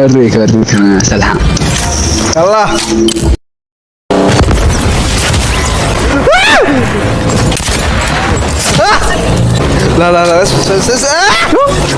اوريك اوريك أنا سلحان الله لا لا لا اسمع اسمع آه!